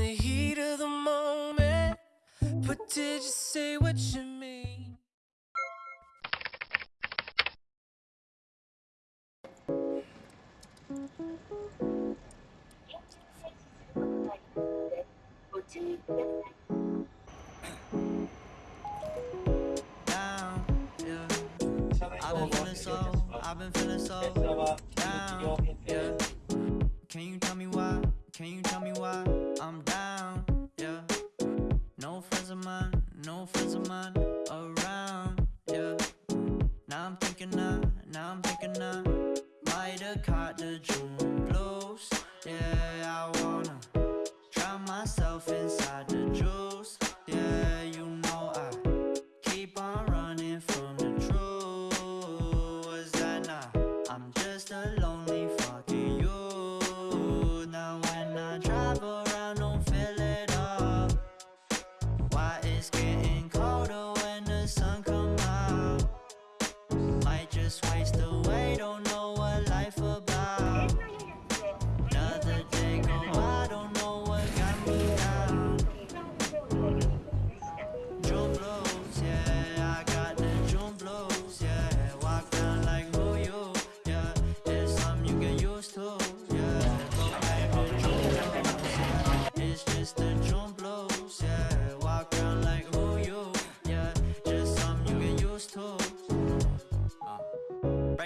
the heat of the moment. But did you say what you mean? down, yeah. I've been feeling so, I've been feeling so down, yeah. Can you tell me why? Can you tell me why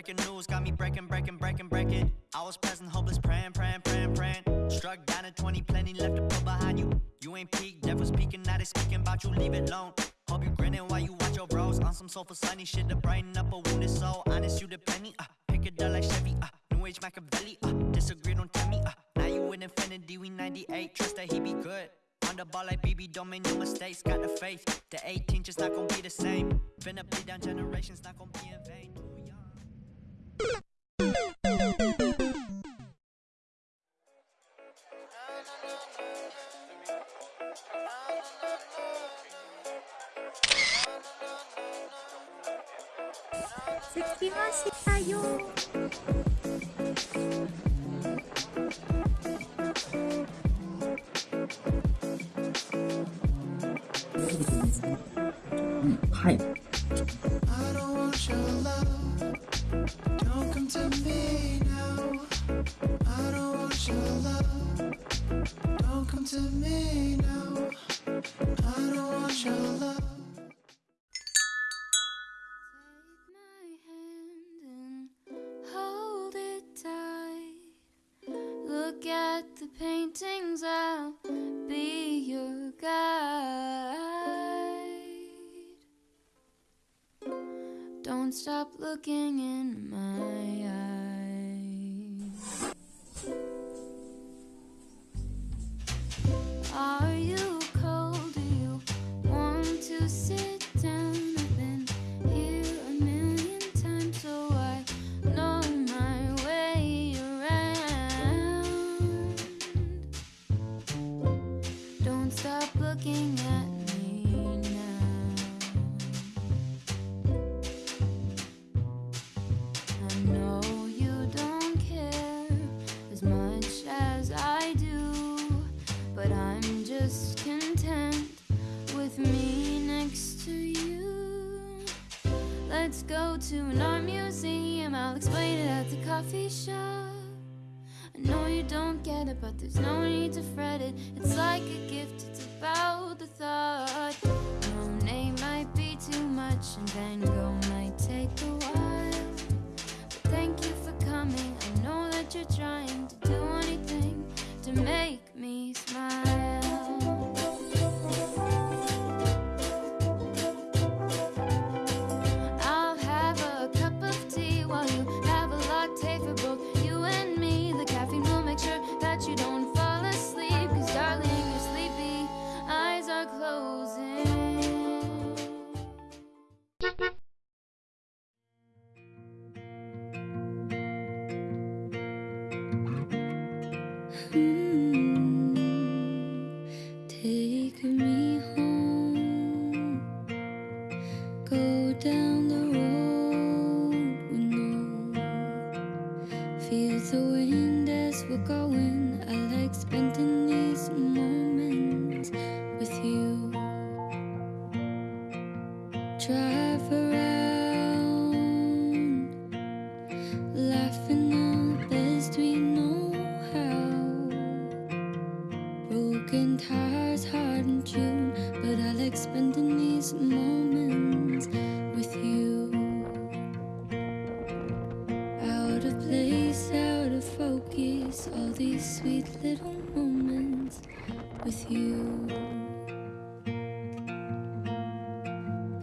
Breaking news got me breaking, breaking, breaking, breaking. I was present, hopeless, praying, praying, praying, praying. Struck down at 20, plenty left to put behind you. You ain't peaked, devil's speaking, now they speaking about you, leave it alone. Hope you grinning while you watch your bros on some soulful sunny shit to brighten up a wounded soul. Honest, you the penny, uh, pick it up like Chevy, uh, New Age Machiavelli, uh, disagree, don't tell me, uh, now you in infinity, we 98, trust that he be good. On the ball like BB, don't make no mistakes, got the faith. The 18 just not gonna be the same. Finna bleed down generations, not gonna be in vain. 着きましたよ。はい。At the paintings, I'll be your guide. Don't stop looking in the coffee shop. I know you don't get it, but there's no need to fret it. It's like a gift, it's about the thought. Monet might be too much, and Van Gogh might take a while. But thank you for coming. I know that you're trying to do anything to make me Feel the wind as we're going I like spending these moments with you. Drive around Laughing on best we know how. Broken tires, hard in tune But I like spending these moments with you. All these sweet little moments with you.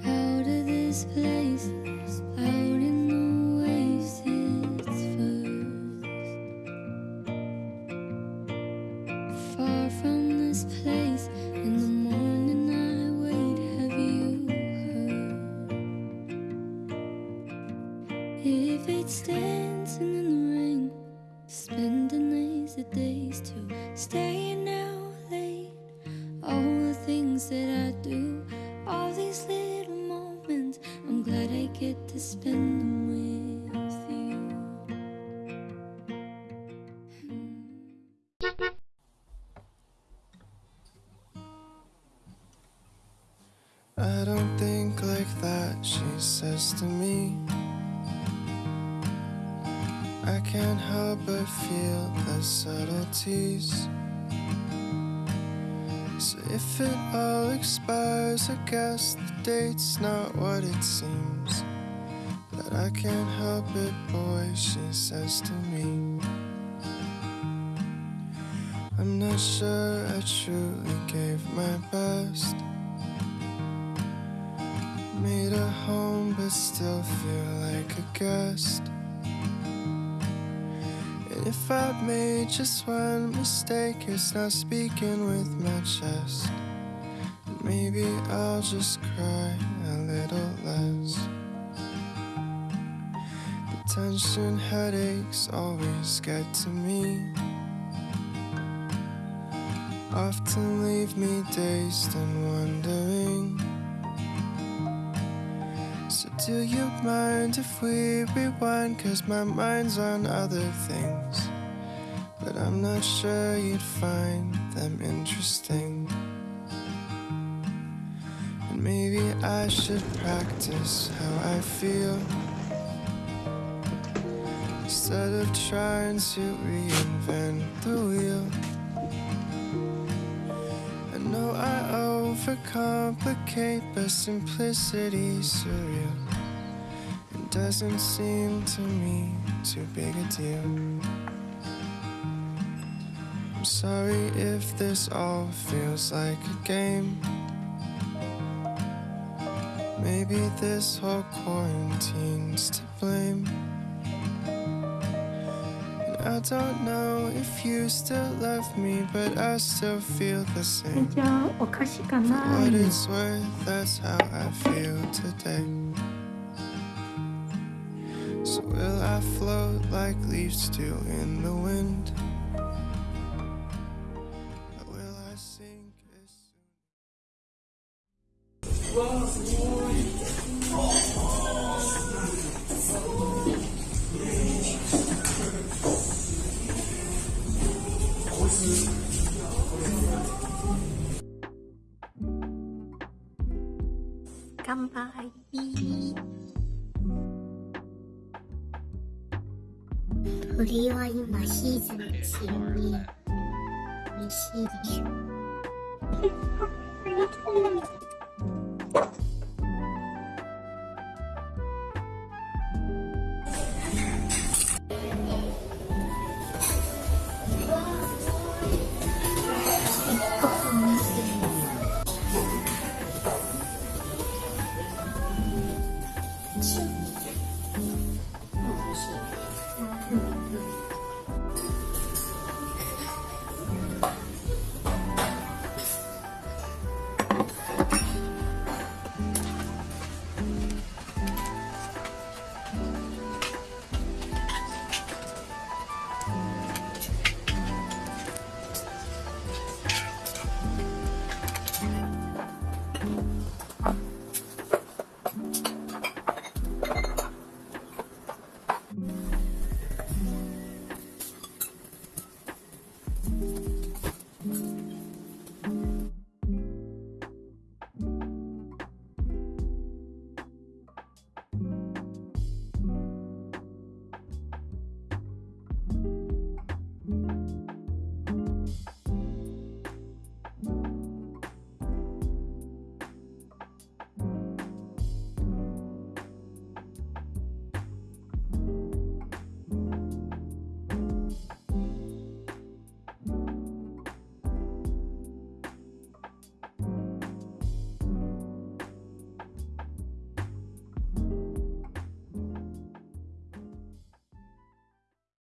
Out of this place, out in the oasis first. Far from this place, in the morning I wait. Have you heard? If it's dancing in the rain, lazy days to staying out late. All the things that I do, all these little moments, I'm glad I get to spend them with you. I don't think like that, she says to me. I can't help but feel the subtleties. So if it all expires, I guess the date's not what it seems. But I can't help it, boy, she says to me. I'm not sure I truly gave my best. Made a home, but still feel like a guest. If I made just one mistake, it's not speaking with my chest. Maybe I'll just cry a little less. The tension headaches always get to me. Often leave me dazed and wondering. Do you mind if we rewind? Cause my mind's on other things. But I'm not sure you'd find them interesting. And maybe I should practice how I feel. Instead of trying to reinvent the wheel. I know I overcomplicate, but simplicity's surreal doesn't seem to me too big a deal. I'm sorry if this all feels like a game. Maybe this whole quarantine's to blame. And I don't know if you still love me But I still feel the same. For what it's worth, that's how I feel today. Will I float like leaves do in the wind? 鳥は今シーズン中に。美味しいでしょ。